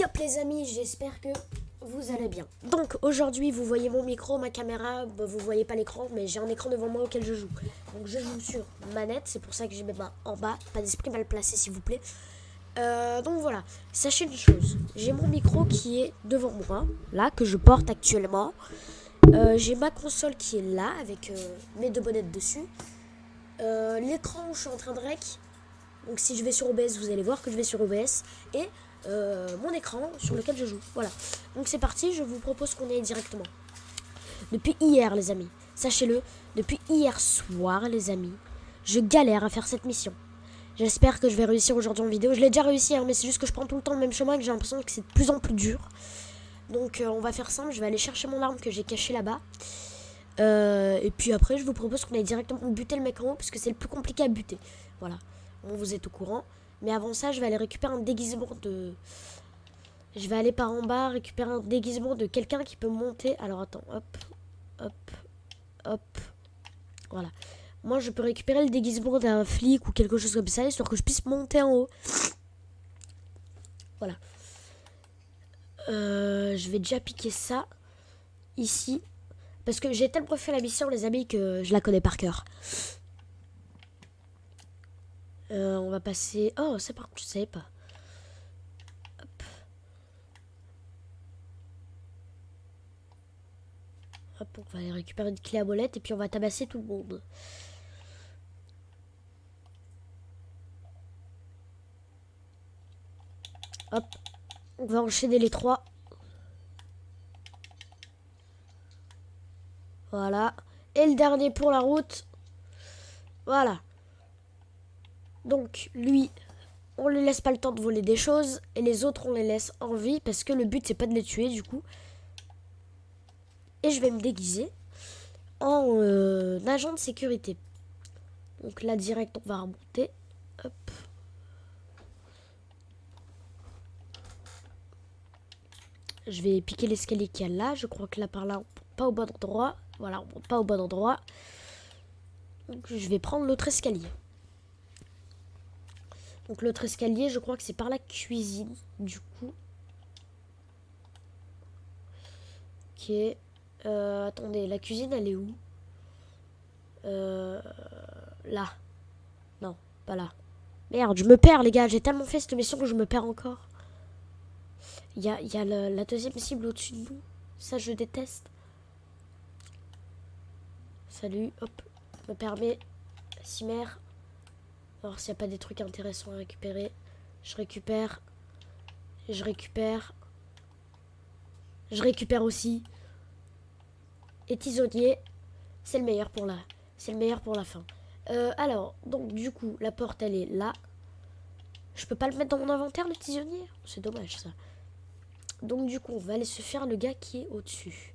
Yop les amis, j'espère que vous allez bien. Donc aujourd'hui vous voyez mon micro, ma caméra, bah, vous voyez pas l'écran mais j'ai un écran devant moi auquel je joue. Donc je joue sur manette, c'est pour ça que j'ai mes mains en bas, pas d'esprit mal placé s'il vous plaît. Euh, donc voilà, sachez une chose, j'ai mon micro qui est devant moi, là, que je porte actuellement. Euh, j'ai ma console qui est là, avec euh, mes deux bonnettes dessus. L'écran où je suis en train de rec, donc si je vais sur OBS, vous allez voir que je vais sur OBS. Et mon écran sur lequel je joue. Voilà. Donc c'est parti, je vous propose qu'on aille directement. Depuis hier, les amis, sachez-le, depuis hier soir, les amis, je galère à faire cette mission. J'espère que je vais réussir aujourd'hui en vidéo. Je l'ai déjà réussi, hein, mais c'est juste que je prends tout le temps le même chemin et que j'ai l'impression que c'est de plus en plus dur. Donc euh, on va faire simple, je vais aller chercher mon arme que j'ai cachée là-bas. Euh, et puis après, je vous propose qu'on aille directement buter le mec en haut, parce que c'est le plus compliqué à buter. Voilà, bon, vous êtes au courant. Mais avant ça, je vais aller récupérer un déguisement de... Je vais aller par en bas récupérer un déguisement de quelqu'un qui peut monter. Alors attends, hop, hop, hop. Voilà. Moi, je peux récupérer le déguisement d'un flic ou quelque chose comme ça, histoire que je puisse monter en haut. Voilà. Euh, je vais déjà piquer ça ici. Parce que j'ai tellement fait la mission, les amis, que je la connais par cœur. Euh, on va passer... Oh, ça par contre, je savais pas. Hop. Hop, on va aller récupérer une clé à molette et puis on va tabasser tout le monde. Hop. On va enchaîner les trois. Voilà. Et le dernier pour la route. Voilà. Donc, lui, on ne laisse pas le temps de voler des choses. Et les autres, on les laisse en vie. Parce que le but, c'est pas de les tuer, du coup. Et je vais me déguiser en euh, agent de sécurité. Donc là, direct, on va remonter. Hop. Je vais piquer l'escalier qu'il y a là. Je crois que là par là, on pas au bon endroit. Voilà, on monte pas au bon endroit. Donc je vais prendre l'autre escalier. Donc l'autre escalier, je crois que c'est par la cuisine, du coup. Ok. Euh, attendez, la cuisine, elle est où? Euh, Là. Non, pas là. Merde, je me perds, les gars. J'ai tellement fait cette mission que je me perds encore. Il y a, la deuxième cible au-dessus de nous. Ça, je déteste. Salut, hop. Me permets. Cimer. Alors, s'il n'y a pas des trucs intéressants à récupérer. Je récupère. Je récupère. Je récupère aussi. Et tisonnier. C'est le meilleur pour la... C'est le meilleur pour la fin. Euh, alors, donc, du coup, la porte, elle est là. Je peux pas le mettre dans mon inventaire, le tisonnier? C'est dommage, ça. Donc du coup, on va aller se faire le gars qui est au-dessus.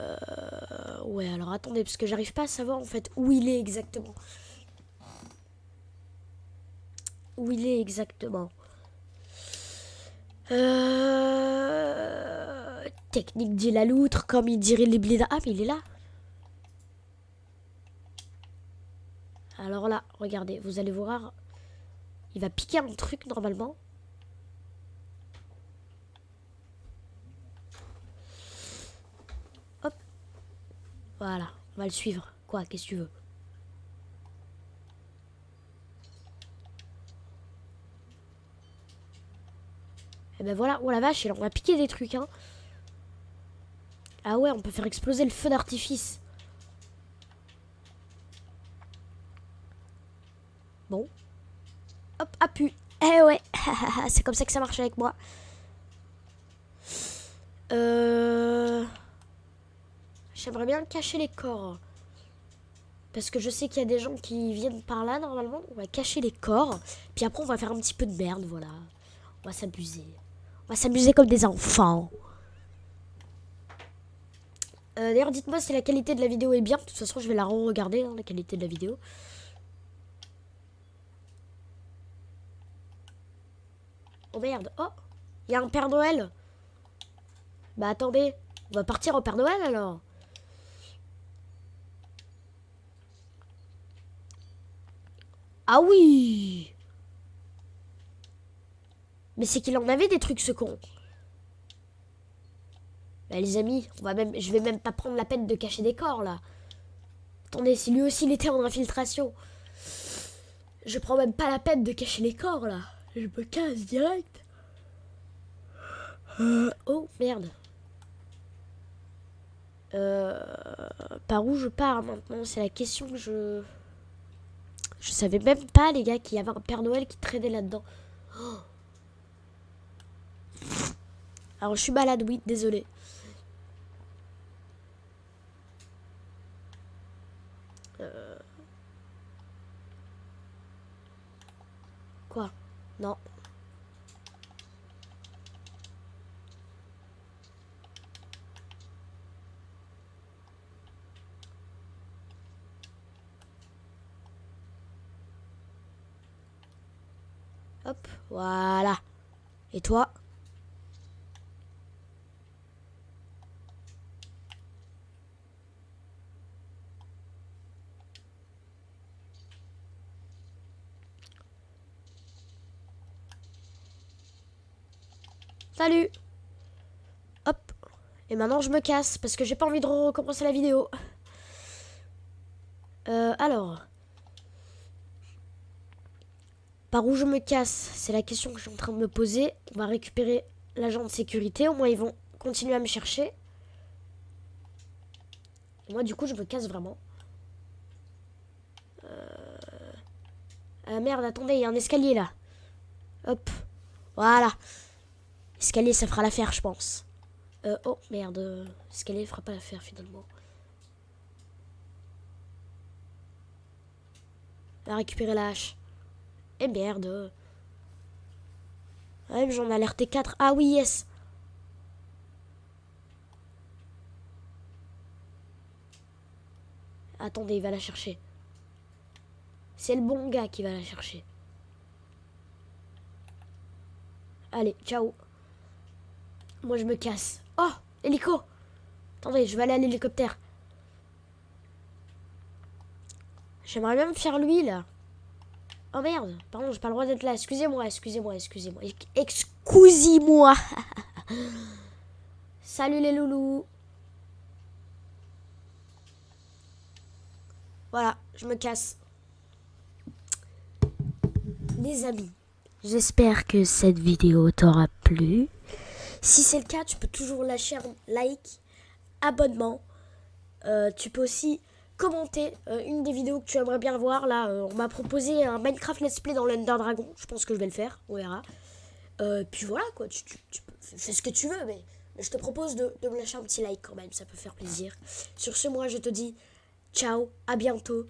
Euh, ouais, alors attendez, parce que j'arrive pas à savoir en fait où il est exactement. Où il est exactement. Euh, technique dit la loutre, comme il dirait les blizzards. Ah, mais il est là. Alors là, regardez, vous allez voir. Il va piquer un truc normalement. Voilà, on va le suivre. Quoi, qu'est-ce que tu veux? Et eh ben voilà, oh la vache, on va piquer des trucs, hein. Ah ouais, on peut faire exploser le feu d'artifice. Bon. Hop, appuie. Eh ouais, c'est comme ça que ça marche avec moi. Euh... J'aimerais bien cacher les corps. Parce que je sais qu'il y a des gens qui viennent par là, normalement. On va cacher les corps. Puis après, on va faire un petit peu de merde, voilà. On va s'abuser. On va s'amuser comme des enfants. Euh, D'ailleurs, dites-moi si la qualité de la vidéo est bien. De toute façon, je vais la re-regarder, hein, la qualité de la vidéo. Oh merde. Oh, il y a un Père Noël. Bah attendez, on va partir au Père Noël alors. Ah oui Mais c'est qu'il en avait des trucs, ce con. Bah, les amis, on va même, je vais même pas prendre la peine de cacher des corps, là. Attendez, si lui aussi il était en infiltration. Je prends même pas la peine de cacher les corps, là. Je me casse direct. Oh, merde. Euh, par où je pars maintenant? C'est la question que je... Je savais même pas, les gars, qu'il y avait un Père Noël qui traînait là-dedans. Oh. Alors, je suis malade, oui, désolé. Euh. Quoi? Non. Hop, voilà. Et toi? Salut Hop Et maintenant je me casse parce que j'ai pas envie de recommencer la vidéo. Euh, alors... Par où je me casse C'est la question que je suis en train de me poser. On va récupérer l'agent de sécurité. Au moins, ils vont continuer à me chercher. moi, du coup, je me casse vraiment. Euh... Ah merde, attendez, il y a un escalier là. Hop. Voilà. Escalier, ça fera l'affaire, je pense. Euh, oh, merde. Escalier fera pas l'affaire, finalement. Va récupérer la hache. Eh merde. Ouais, j'en ai alerté 4. Ah oui, yes. Attendez, il va la chercher. C'est le bon gars qui va la chercher. Allez, ciao. Moi, je me casse. Oh, hélico. Attendez, je vais aller à l'hélicoptère. J'aimerais bien me faire lui, là. Oh merde, pardon, j'ai pas le droit d'être là. Excusez-moi, excusez-moi, excusez-moi. Excusez-moi. Salut les loulous. Voilà, je me casse. Les amis, j'espère que cette vidéo t'aura plu. Si c'est le cas, tu peux toujours lâcher un like, abonnement. Euh, tu peux aussi commenter euh, une des vidéos que tu aimerais bien voir. Là, euh, on m'a proposé un Minecraft Let's Play dans l'Under Dragon. Je pense que je vais le faire, on verra. Puis voilà, quoi, tu, fais ce que tu veux, mais, je te propose de, de me lâcher un petit like quand même, ça peut faire plaisir. Sur ce, moi, je te dis ciao, à bientôt.